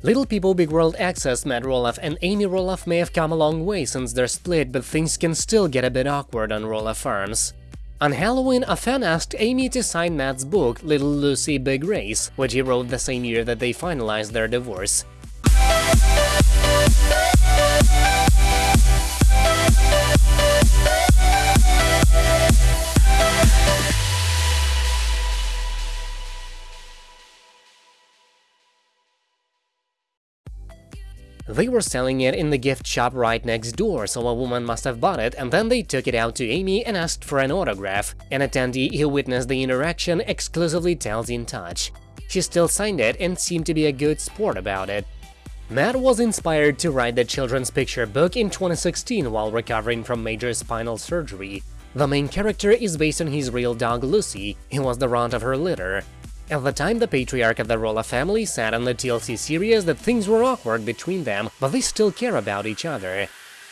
Little People Big World Access Matt Roloff and Amy Roloff may have come a long way since their split, but things can still get a bit awkward on Roloff Farms. On Halloween, a fan asked Amy to sign Matt's book, Little Lucy Big Race, which he wrote the same year that they finalized their divorce. They were selling it in the gift shop right next door, so a woman must have bought it, and then they took it out to Amy and asked for an autograph. An attendee who witnessed the interaction exclusively tells In Touch. She still signed it and seemed to be a good sport about it. Matt was inspired to write the children's picture book in 2016 while recovering from major spinal surgery. The main character is based on his real dog Lucy, who was the runt of her litter. At the time, the patriarch of the Roloff family said on the TLC series that things were awkward between them, but they still care about each other.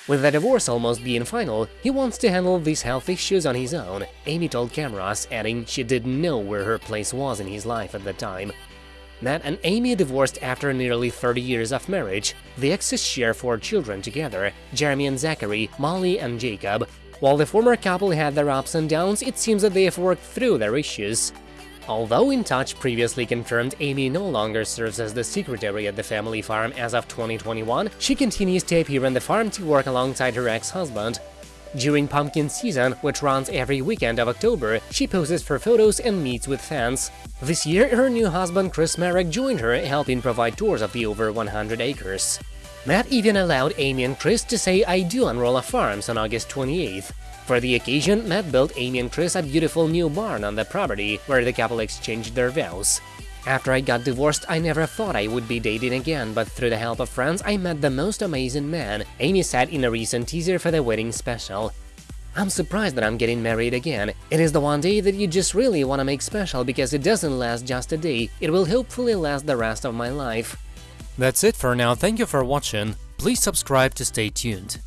With the divorce almost being final, he wants to handle these health issues on his own, Amy told cameras, adding she didn't know where her place was in his life at the time. Matt and Amy divorced after nearly 30 years of marriage. The exes share four children together, Jeremy and Zachary, Molly and Jacob. While the former couple had their ups and downs, it seems that they have worked through their issues. Although In Touch previously confirmed Amy no longer serves as the secretary at the family farm as of 2021, she continues to appear on the farm to work alongside her ex-husband. During pumpkin season, which runs every weekend of October, she poses for photos and meets with fans. This year, her new husband Chris Marek joined her, helping provide tours of the over 100 acres. Matt even allowed Amy and Chris to say I do on Roloff Farms on August 28th. For the occasion, Matt built Amy and Chris a beautiful new barn on the property, where the couple exchanged their vows. After I got divorced, I never thought I would be dating again, but through the help of friends, I met the most amazing man, Amy said in a recent teaser for the wedding special. I'm surprised that I'm getting married again. It is the one day that you just really want to make special because it doesn't last just a day, it will hopefully last the rest of my life. That's it for now, thank you for watching, please subscribe to stay tuned.